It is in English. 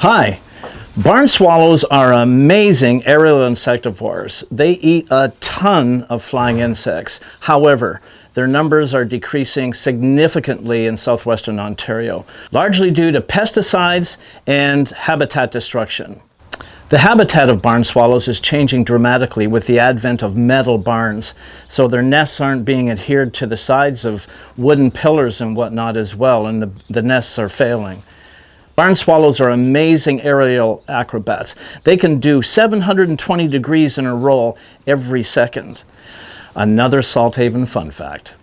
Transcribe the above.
Hi. Barn swallows are amazing aerial insectivores. They eat a ton of flying insects. However, their numbers are decreasing significantly in southwestern Ontario, largely due to pesticides and habitat destruction. The habitat of barn swallows is changing dramatically with the advent of metal barns, so their nests aren't being adhered to the sides of wooden pillars and whatnot as well, and the, the nests are failing. Barn swallows are amazing aerial acrobats. They can do 720 degrees in a roll every second. Another Salthaven fun fact.